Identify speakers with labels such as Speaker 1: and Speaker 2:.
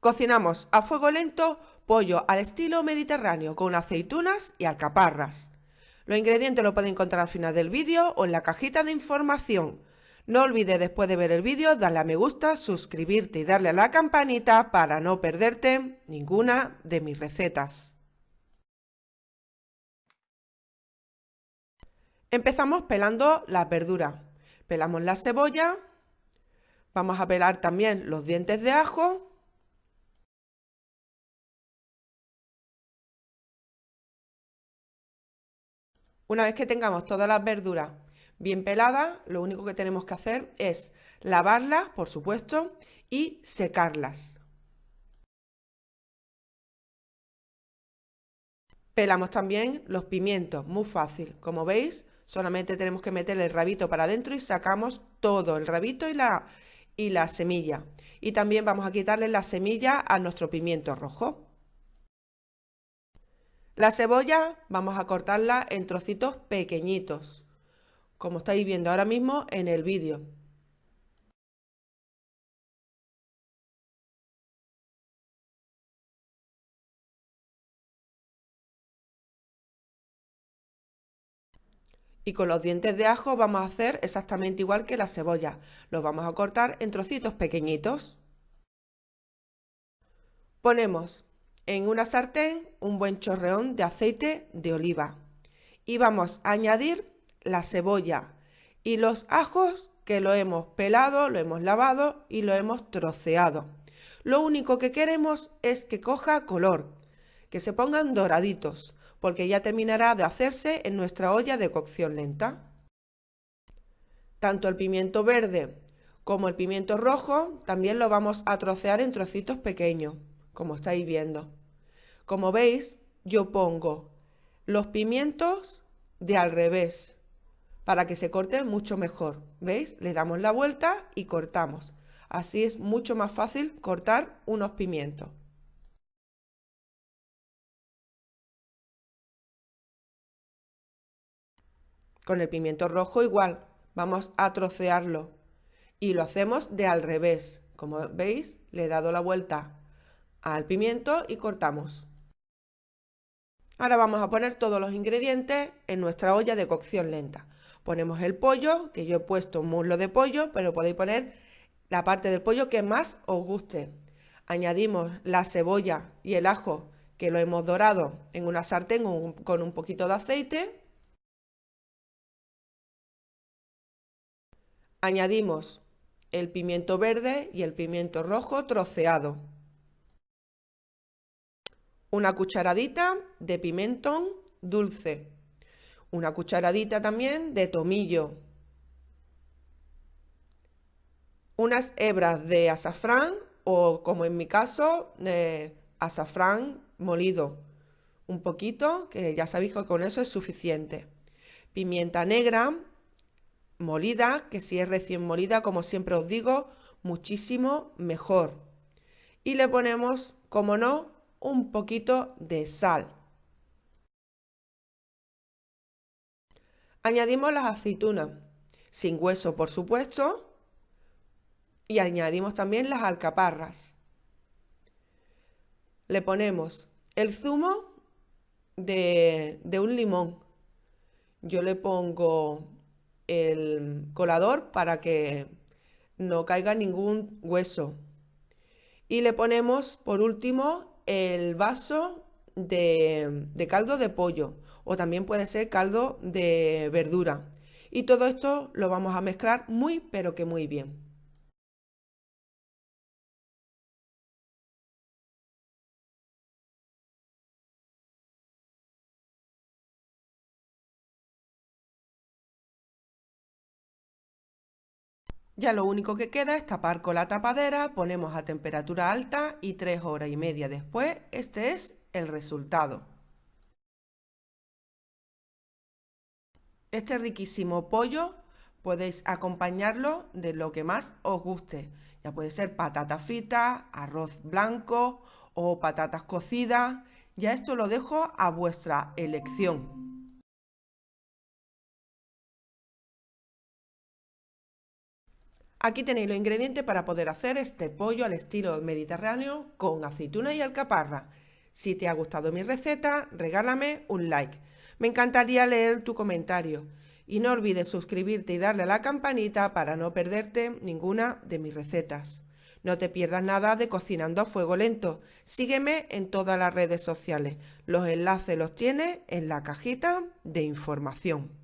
Speaker 1: Cocinamos a fuego lento pollo al estilo mediterráneo con aceitunas y alcaparras. Los ingredientes los pueden encontrar al final del vídeo o en la cajita de información. No olvides después de ver el vídeo darle a me gusta, suscribirte y darle a la campanita para no perderte ninguna de mis recetas. Empezamos pelando las verduras. Pelamos la cebolla, vamos a pelar también los dientes de ajo Una vez que tengamos todas las verduras bien peladas, lo único que tenemos que hacer es lavarlas, por supuesto, y secarlas. Pelamos también los pimientos, muy fácil. Como veis, solamente tenemos que meter el rabito para adentro y sacamos todo, el rabito y la, y la semilla. Y también vamos a quitarle la semilla a nuestro pimiento rojo. La cebolla vamos a cortarla en trocitos pequeñitos, como estáis viendo ahora mismo en el vídeo. Y con los dientes de ajo vamos a hacer exactamente igual que la cebolla. Los vamos a cortar en trocitos pequeñitos. Ponemos en una sartén un buen chorreón de aceite de oliva y vamos a añadir la cebolla y los ajos que lo hemos pelado, lo hemos lavado y lo hemos troceado. Lo único que queremos es que coja color, que se pongan doraditos, porque ya terminará de hacerse en nuestra olla de cocción lenta. Tanto el pimiento verde como el pimiento rojo también lo vamos a trocear en trocitos pequeños, como estáis viendo. Como veis, yo pongo los pimientos de al revés para que se corten mucho mejor. ¿Veis? Le damos la vuelta y cortamos. Así es mucho más fácil cortar unos pimientos. Con el pimiento rojo igual, vamos a trocearlo y lo hacemos de al revés. Como veis, le he dado la vuelta al pimiento y cortamos. Ahora vamos a poner todos los ingredientes en nuestra olla de cocción lenta. Ponemos el pollo, que yo he puesto un muslo de pollo, pero podéis poner la parte del pollo que más os guste. Añadimos la cebolla y el ajo que lo hemos dorado en una sartén con un poquito de aceite. Añadimos el pimiento verde y el pimiento rojo troceado una cucharadita de pimentón dulce, una cucharadita también de tomillo, unas hebras de azafrán o como en mi caso, de azafrán molido, un poquito, que ya sabéis que con eso es suficiente. Pimienta negra molida, que si es recién molida, como siempre os digo, muchísimo mejor. Y le ponemos, como no, un poquito de sal. Añadimos las aceitunas, sin hueso por supuesto, y añadimos también las alcaparras. Le ponemos el zumo de, un limón. Yo le pongo el colador para que no caiga ningún hueso. Y le ponemos por último el vaso de, caldo de pollo o también puede ser caldo de verdura. Y todo esto lo vamos a mezclar muy pero que muy bien. Ya lo único que queda es tapar con la tapadera, ponemos a temperatura alta y tres horas y media después, este es el resultado. Este riquísimo pollo podéis acompañarlo de lo que más os guste. Ya puede ser patata frita, arroz blanco o patatas cocidas. Ya esto lo dejo a vuestra elección. Aquí tenéis los ingredientes para poder hacer este pollo al estilo mediterráneo con aceituna y alcaparra. Si te ha gustado mi receta, regálame un like. Me encantaría leer tu comentario. Y no olvides suscribirte y darle a la campanita para no perderte ninguna de mis recetas. No te pierdas nada de Cocinando a Fuego Lento. Sígueme en todas las redes sociales. Los enlaces los tienes en la cajita de información.